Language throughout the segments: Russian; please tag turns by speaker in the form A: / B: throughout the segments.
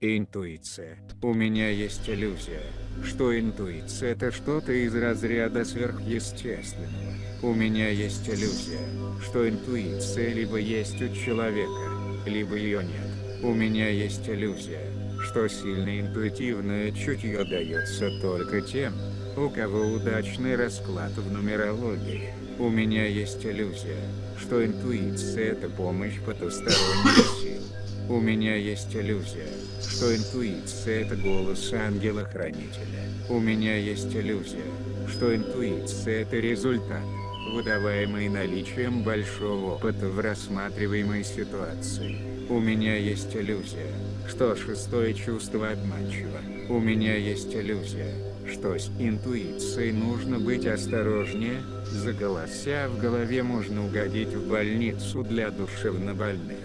A: Интуиция. У меня есть иллюзия, что интуиция это что-то из разряда сверхъестественного. У меня есть иллюзия, что интуиция либо есть у человека, либо ее нет. У меня есть иллюзия, что сильное интуитивное чутье дается только тем, у кого удачный расклад в нумерологии. У меня есть иллюзия, что интуиция это помощь потусторонних сил. У меня есть иллюзия, что интуиция это голос ангела-хранителя. У меня есть иллюзия, что интуиция это результат, выдаваемый наличием большого опыта в рассматриваемой ситуации. У меня есть иллюзия, что шестое чувство обманчиво. У меня есть иллюзия, что с интуицией нужно быть осторожнее, за голося в голове можно угодить в больницу для душевнобольных.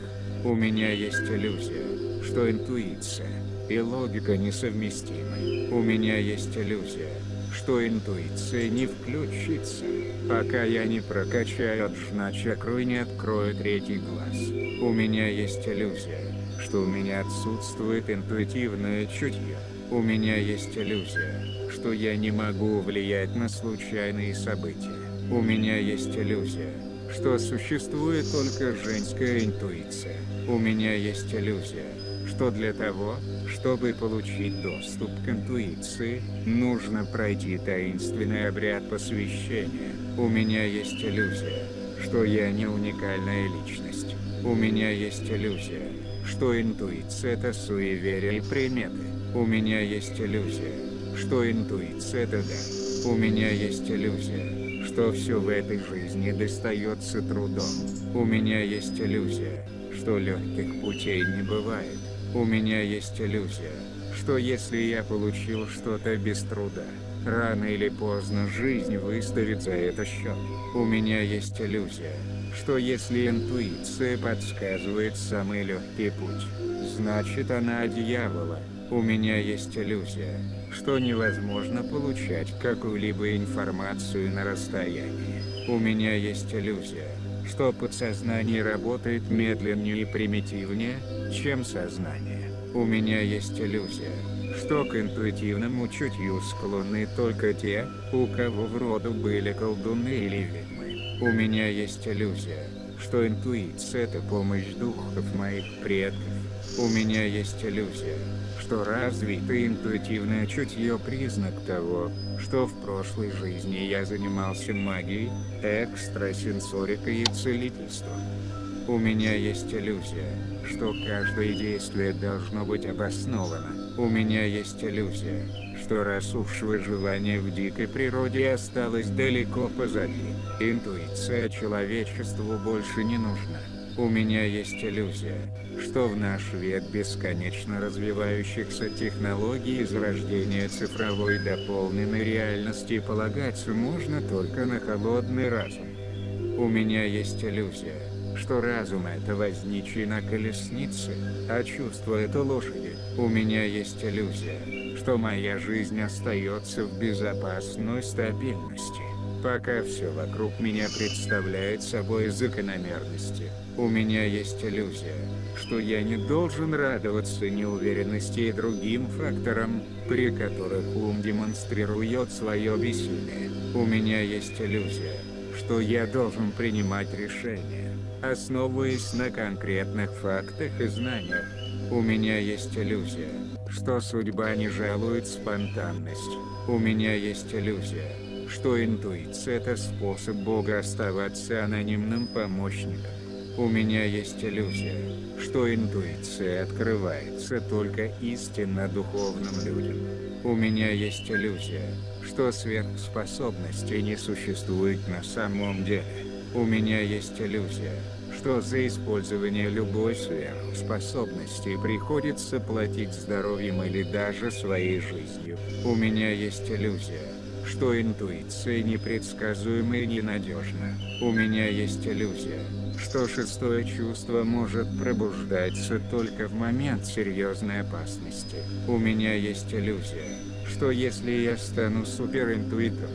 A: У меня есть иллюзия, что интуиция и логика несовместимы. У меня есть иллюзия, что интуиция не включится, пока я не прокачаю джна-чакру и не открою третий глаз. У меня есть иллюзия, что у меня отсутствует интуитивное чутье. У меня есть иллюзия, что я не могу влиять на случайные события. У меня есть иллюзия, что существует только женская интуиция. У меня есть иллюзия, что для того, чтобы получить доступ к интуиции, нужно пройти таинственный обряд посвящения. У меня есть иллюзия, что я не уникальная личность. У меня есть иллюзия, что интуиция это суеверие и приметы. У меня есть иллюзия, что интуиция это да. У меня есть иллюзия, что все в этой жизни достается трудом. У меня есть иллюзия, что легких путей не бывает. У меня есть иллюзия, что если я получил что-то без труда, рано или поздно жизнь выставит за это счет. У меня есть иллюзия, что если интуиция подсказывает самый легкий путь, значит она дьявола. У меня есть иллюзия, что невозможно получать какую-либо информацию на расстоянии. У меня есть иллюзия, что подсознание работает медленнее и примитивнее, чем сознание. У меня есть иллюзия, что к интуитивному чутью склонны только те, у кого в роду были колдуны или ведьмы. У меня есть иллюзия, что интуиция это помощь духов моих предков. У меня есть иллюзия, что развитое интуитивное чутье признак того, что в прошлой жизни я занимался магией, экстрасенсорикой и целительством. У меня есть иллюзия, что каждое действие должно быть обосновано. У меня есть иллюзия, что раз уж выживание в дикой природе осталось далеко позади, интуиция человечеству больше не нужна. У меня есть иллюзия, что в наш век бесконечно развивающихся технологий и зарождения цифровой дополненной реальности полагаться можно только на холодный разум. У меня есть иллюзия, что разум это возничий на колеснице, а чувство это лошади. У меня есть иллюзия, что моя жизнь остается в безопасной стабильности, пока все вокруг меня представляет собой закономерности. У меня есть иллюзия, что я не должен радоваться неуверенности и другим факторам, при которых ум демонстрирует свое бессилие. У меня есть иллюзия, что я должен принимать решения, основываясь на конкретных фактах и знаниях. У меня есть иллюзия, что судьба не жалует спонтанность. У меня есть иллюзия, что интуиция это способ Бога оставаться анонимным помощником. У меня есть иллюзия, что интуиция открывается только истинно духовным людям. У меня есть иллюзия, что сверхспособностей не существует на самом деле. У меня есть иллюзия, что за использование любой сверхспособности приходится платить здоровьем или даже своей жизнью. У меня есть иллюзия, что интуиция непредсказуема и ненадежна. У меня есть иллюзия, что шестое чувство может пробуждаться только в момент серьезной опасности. У меня есть иллюзия, что если я стану суперинтуитом,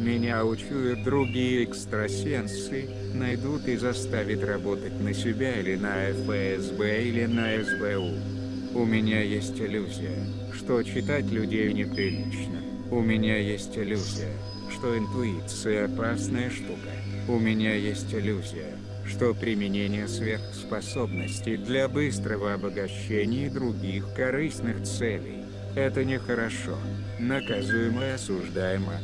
A: меня учуют другие экстрасенсы, найдут и заставят работать на себя или на ФСБ или на СБУ. У меня есть иллюзия, что читать людей неприлично. У меня есть иллюзия, что интуиция опасная штука. У меня есть иллюзия, что применение сверхспособностей для быстрого обогащения других корыстных целей – это нехорошо, наказуемо и осуждаемо.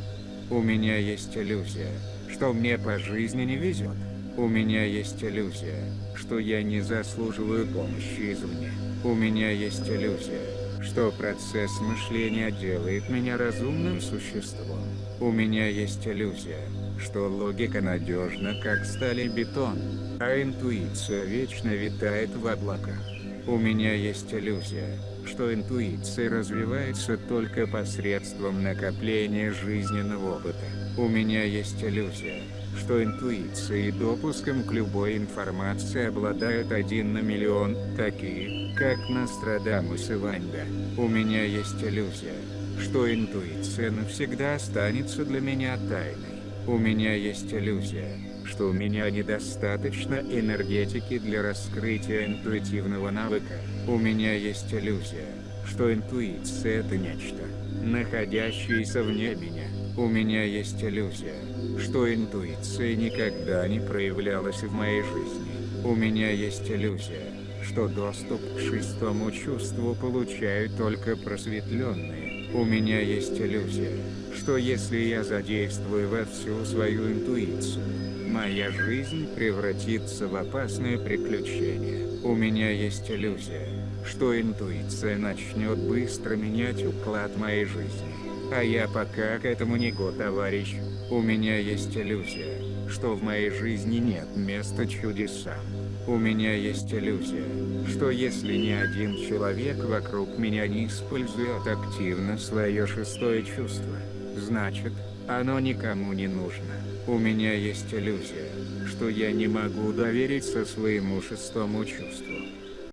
A: У меня есть иллюзия, что мне по жизни не везет. У меня есть иллюзия, что я не заслуживаю помощи извне. У меня есть иллюзия, что процесс мышления делает меня разумным существом. У меня есть иллюзия, что логика надежна как сталь и бетон, а интуиция вечно витает в облаках. У меня есть иллюзия, что интуиция развивается только посредством накопления жизненного опыта. У меня есть иллюзия, что интуицией и допуском к любой информации обладают один на миллион, такие, как Нострадамус и Ванда. У меня есть иллюзия, что интуиция навсегда останется для меня тайной. У меня есть иллюзия, что у меня недостаточно энергетики для раскрытия интуитивного навыка. У меня есть иллюзия, что интуиция это нечто, находящееся вне меня. У меня есть иллюзия, что интуиция никогда не проявлялась в моей жизни. У меня есть иллюзия, что доступ к шестому чувству получают только просветленные. У меня есть иллюзия, что если я задействую во всю свою интуицию, моя жизнь превратится в опасное приключение. У меня есть иллюзия, что интуиция начнет быстро менять уклад моей жизни. А я пока к этому не готов, товарищ. У меня есть иллюзия, что в моей жизни нет места чудесам. У меня есть иллюзия, что если ни один человек вокруг меня не использует активно свое шестое чувство, значит, оно никому не нужно. У меня есть иллюзия, что я не могу довериться своему шестому чувству.